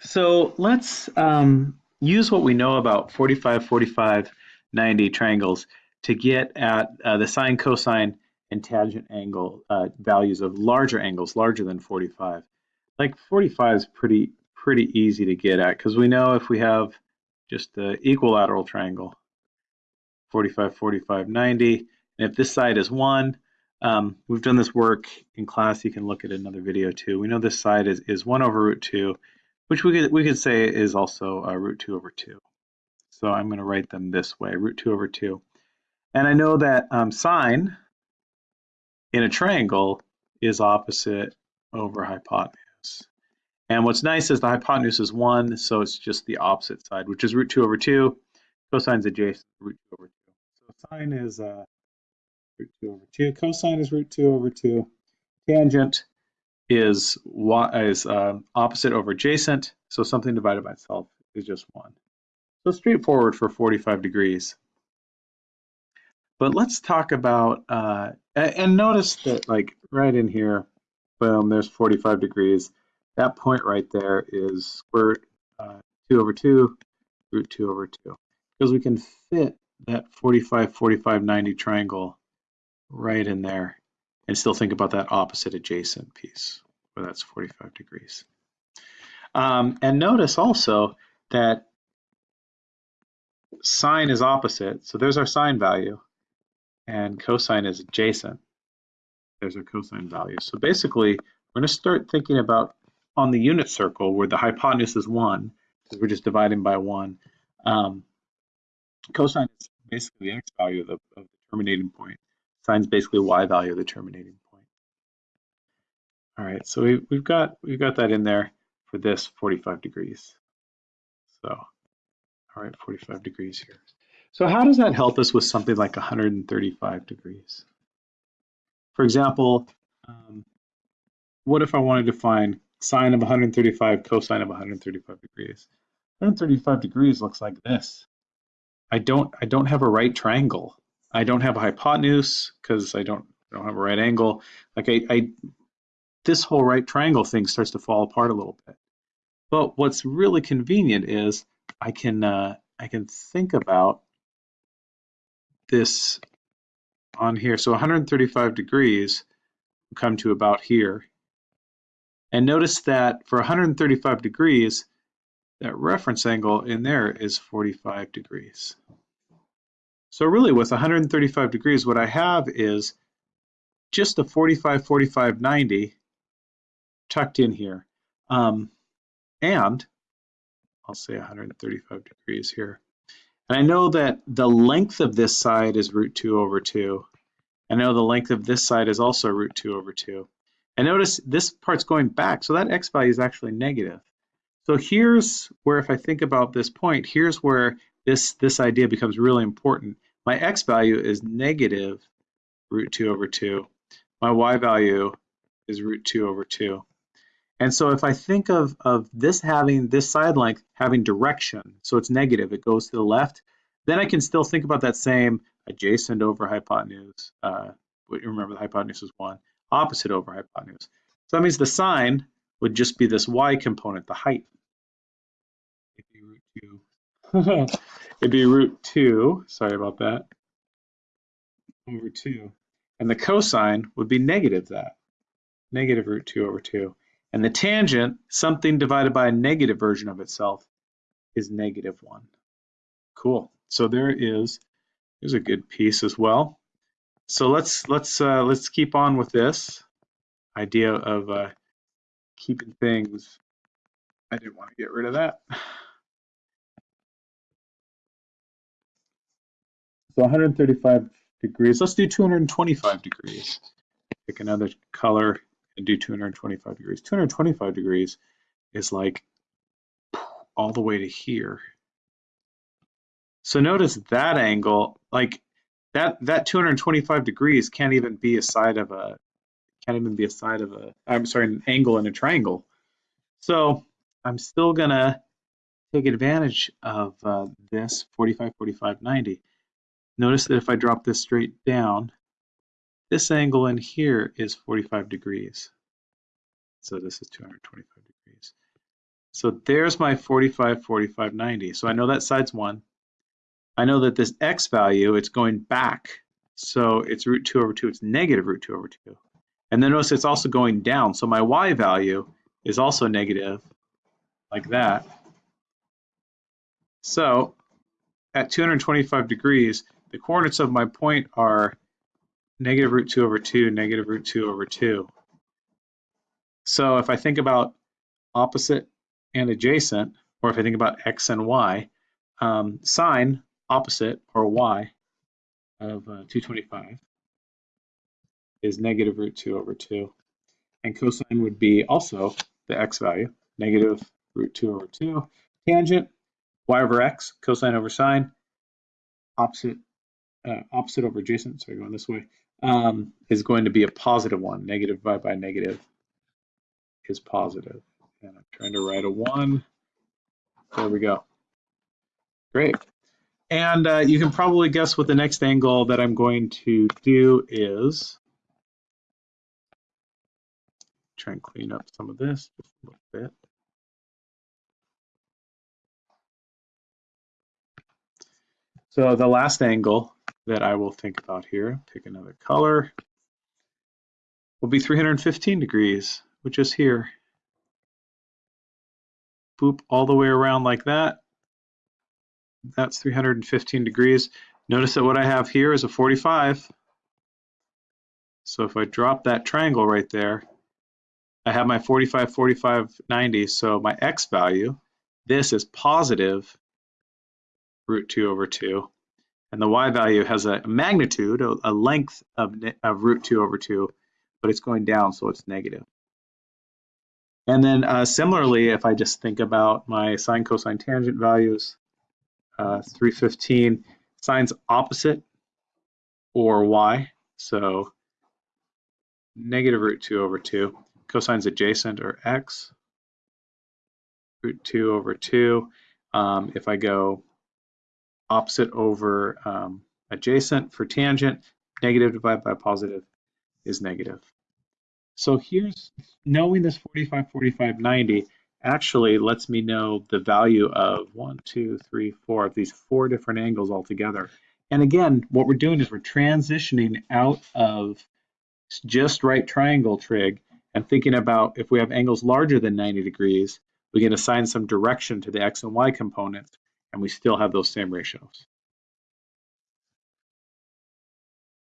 So let's um, use what we know about 45, 45, 90 triangles to get at uh, the sine, cosine, and tangent angle uh, values of larger angles, larger than 45. Like 45 is pretty pretty easy to get at because we know if we have just the equilateral triangle, 45, 45, 90, and if this side is 1, um, we've done this work in class. You can look at another video too. We know this side is, is 1 over root 2 which we could, we could say is also uh, root 2 over 2. So I'm going to write them this way, root 2 over 2. And I know that um, sine in a triangle is opposite over hypotenuse. And what's nice is the hypotenuse is 1, so it's just the opposite side, which is root 2 over 2. Cosine's adjacent root 2 over 2. So sine is uh, root 2 over 2. Cosine is root 2 over 2. Tangent is is uh, opposite over adjacent, so something divided by itself is just 1. So straightforward for 45 degrees. But let's talk about, uh, and notice that like right in here, boom, there's 45 degrees. That point right there is square uh, 2 over 2, root 2 over 2. Because we can fit that 45, 45, 90 triangle right in there and still think about that opposite adjacent piece, where that's 45 degrees. Um, and notice also that sine is opposite, so there's our sine value, and cosine is adjacent. There's our cosine value. So basically, we're going to start thinking about on the unit circle where the hypotenuse is 1, because we're just dividing by 1. Um, cosine is basically the x value of the, of the terminating point. Sine is basically y value of the terminating point. All right, so we, we've got we've got that in there for this 45 degrees. So, all right, 45 degrees here. So how does that help us with something like 135 degrees? For example, um, what if I wanted to find sine of 135, cosine of 135 degrees? 135 degrees looks like this. I don't I don't have a right triangle. I don't have a hypotenuse because I don't, I don't have a right angle. Like I, I, this whole right triangle thing starts to fall apart a little bit. But what's really convenient is I can uh, I can think about this on here. So 135 degrees come to about here. And notice that for 135 degrees, that reference angle in there is 45 degrees. So really with 135 degrees, what I have is just a 45, 45, 90 tucked in here. Um, and I'll say 135 degrees here. And I know that the length of this side is root 2 over 2. I know the length of this side is also root 2 over 2. And notice this part's going back, so that x value is actually negative. So here's where if I think about this point, here's where this, this idea becomes really important. My x value is negative root 2 over 2. My y value is root 2 over 2. And so if I think of, of this having, this side length having direction, so it's negative, it goes to the left, then I can still think about that same adjacent over hypotenuse. Uh, remember the hypotenuse is 1, opposite over hypotenuse. So that means the sine would just be this y component, the height. It'd be root 2. It'd be root 2, sorry about that, over 2. And the cosine would be negative that, negative root 2 over 2. And the tangent, something divided by a negative version of itself, is negative 1. Cool. So there is, there's a good piece as well. So let's let's uh, let's keep on with this idea of uh, keeping things. I didn't want to get rid of that. So 135 degrees. Let's do 225 degrees. Pick another color and do 225 degrees. 225 degrees is like all the way to here. So notice that angle, like that that 225 degrees can't even be a side of a can't even be a side of a I'm sorry, an angle in a triangle. So I'm still gonna take advantage of uh, this 45, 45, 90. Notice that if I drop this straight down, this angle in here is 45 degrees. So this is 225 degrees. So there's my 45, 45, 90. So I know that side's one. I know that this x value, it's going back. So it's root 2 over 2. It's negative root 2 over 2. And then notice it's also going down. So my y value is also negative, like that. So at 225 degrees, the coordinates of my point are negative root 2 over 2, negative root 2 over 2. So if I think about opposite and adjacent, or if I think about x and y, um, sine opposite, or y, of uh, 225 is negative root 2 over 2. And cosine would be also the x value, negative root 2 over 2. Tangent, y over x, cosine over sine, opposite uh, opposite over adjacent, sorry, going this way, um, is going to be a positive one. Negative divided by negative is positive. And I'm trying to write a one. There we go. Great. And uh, you can probably guess what the next angle that I'm going to do is. Try and clean up some of this just a little bit. So the last angle that I will think about here, pick another color, will be 315 degrees, which is here. Boop all the way around like that. That's 315 degrees. Notice that what I have here is a 45. So if I drop that triangle right there, I have my 45, 45, 90. So my x value, this is positive root 2 over 2. And the y value has a magnitude, a, length of, of root 2 over 2, but it's going down, so it's negative. And then uh, similarly, if I just think about my sine, cosine, tangent values, uh, 315, sine's opposite or y, so negative root 2 over 2. Cosine's adjacent or x, root 2 over 2. Um, if I go opposite over um, adjacent for tangent, negative divided by positive is negative. So here's knowing this 45, 45, 90 actually lets me know the value of one, two, three, four of these four different angles altogether. And again, what we're doing is we're transitioning out of just right triangle trig and thinking about if we have angles larger than 90 degrees, we can assign some direction to the x and y components and we still have those same ratios.